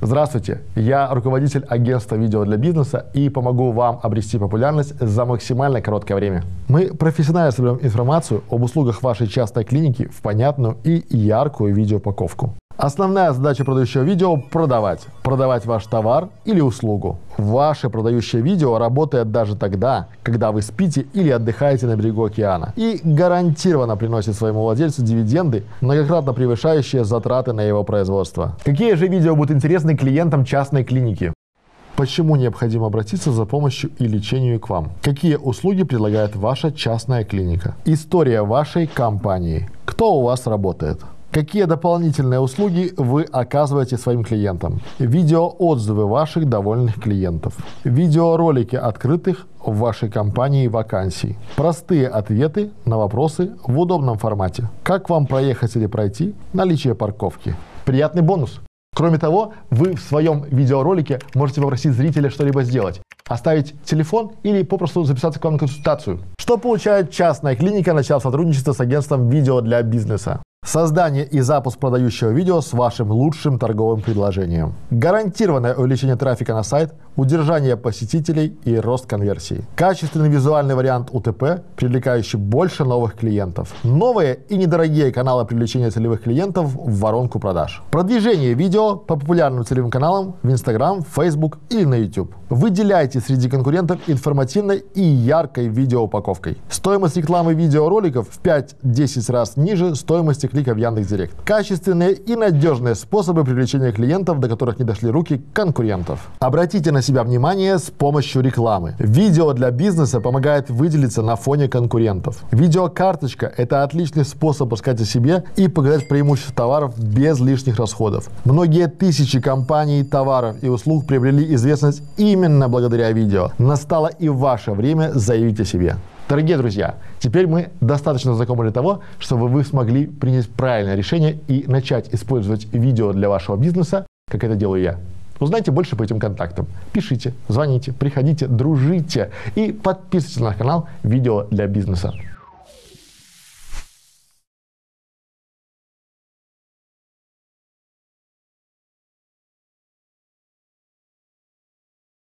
Здравствуйте, я руководитель агентства видео для бизнеса и помогу вам обрести популярность за максимально короткое время. Мы профессионально соберем информацию об услугах вашей частной клиники в понятную и яркую видеоупаковку. Основная задача продающего видео – продавать. Продавать ваш товар или услугу. Ваше продающее видео работает даже тогда, когда вы спите или отдыхаете на берегу океана. И гарантированно приносит своему владельцу дивиденды, многократно превышающие затраты на его производство. Какие же видео будут интересны клиентам частной клиники? Почему необходимо обратиться за помощью и лечению к вам? Какие услуги предлагает ваша частная клиника? История вашей компании. Кто у вас работает? Какие дополнительные услуги вы оказываете своим клиентам? Видеоотзывы ваших довольных клиентов. Видеоролики открытых в вашей компании вакансий. Простые ответы на вопросы в удобном формате. Как вам проехать или пройти? Наличие парковки. Приятный бонус. Кроме того, вы в своем видеоролике можете попросить зрителя что-либо сделать. Оставить телефон или попросту записаться к вам на консультацию. Что получает частная клиника, начав сотрудничество с агентством видео для бизнеса? Создание и запуск продающего видео с вашим лучшим торговым предложением. Гарантированное увеличение трафика на сайт, удержание посетителей и рост конверсии. Качественный визуальный вариант УТП, привлекающий больше новых клиентов. Новые и недорогие каналы привлечения целевых клиентов в воронку продаж. Продвижение видео по популярным целевым каналам в Instagram, Facebook или на YouTube. Выделяйте среди конкурентов информативной и яркой видеоупаковкой. Стоимость рекламы видеороликов в 5-10 раз ниже стоимости клика в Яндекс.Директ. Качественные и надежные способы привлечения клиентов, до которых не дошли руки конкурентов. Обратите на себя внимание с помощью рекламы. Видео для бизнеса помогает выделиться на фоне конкурентов. Видеокарточка – это отличный способ рассказать о себе и показать преимущества товаров без лишних расходов. Многие тысячи компаний, товаров и услуг приобрели известность именно благодаря видео. Настало и ваше время заявить о себе. Дорогие друзья, теперь мы достаточно знакомы для того, чтобы вы смогли принять правильное решение и начать использовать видео для вашего бизнеса, как это делаю я. Узнайте больше по этим контактам. Пишите, звоните, приходите, дружите и подписывайтесь на канал «Видео для бизнеса».